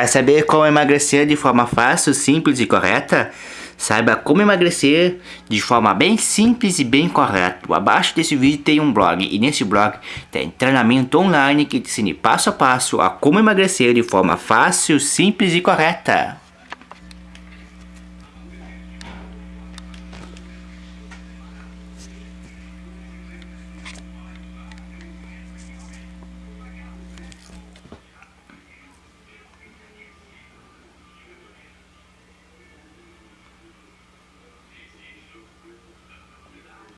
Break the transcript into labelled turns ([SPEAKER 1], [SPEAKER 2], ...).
[SPEAKER 1] Quer saber como emagrecer de forma fácil, simples e correta? Saiba como emagrecer de forma bem simples e bem correta. Abaixo desse vídeo tem um blog e nesse blog tem treinamento online que te ensina passo a passo a como emagrecer de forma fácil, simples e correta.